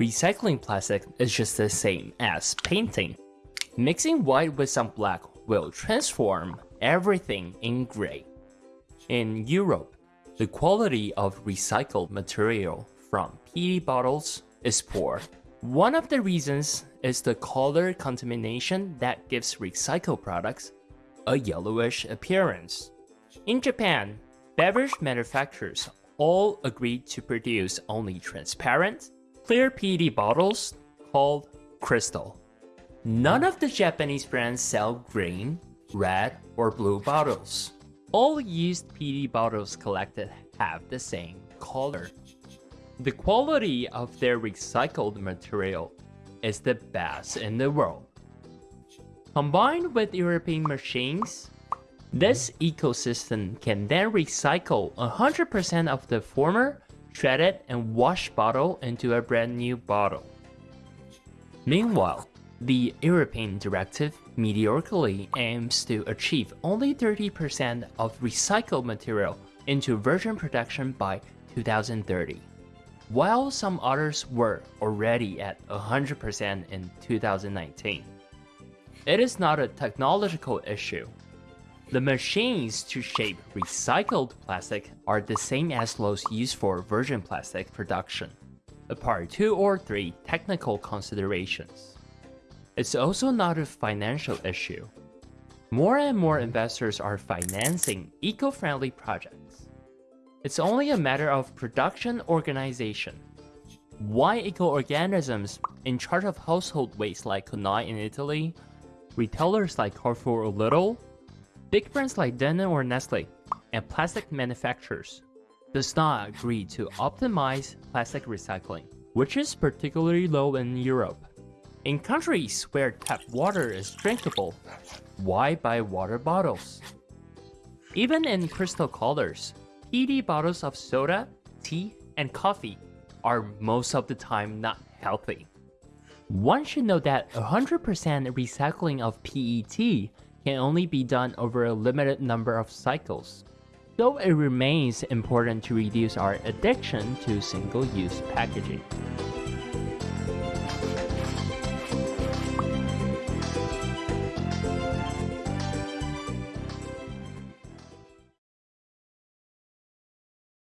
Recycling plastic is just the same as painting. Mixing white with some black will transform everything in gray. In Europe, the quality of recycled material from PET bottles is poor. One of the reasons is the color contamination that gives recycled products a yellowish appearance. In Japan, beverage manufacturers all agreed to produce only transparent, clear PET bottles called Crystal. None of the Japanese brands sell green, red, or blue bottles. All used PET bottles collected have the same color. The quality of their recycled material is the best in the world. Combined with European machines, this ecosystem can then recycle 100% of the former shredded and washed bottle into a brand new bottle. Meanwhile, the European directive mediocrely aims to achieve only 30% of recycled material into virgin production by 2030, while some others were already at 100% in 2019. It is not a technological issue. The machines to shape recycled plastic are the same as those used for virgin plastic production, apart two or three technical considerations. It's also not a financial issue. More and more investors are financing eco-friendly projects. It's only a matter of production organization. Why eco-organisms in charge of household waste like Conai in Italy retailers like Carrefour or Lidl, big brands like Danone or Nestle, and plastic manufacturers does not agree to optimize plastic recycling, which is particularly low in Europe. In countries where tap water is drinkable, why buy water bottles? Even in crystal colors, PET bottles of soda, tea, and coffee are most of the time not healthy. One should know that 100% recycling of PET can only be done over a limited number of cycles, though it remains important to reduce our addiction to single-use packaging.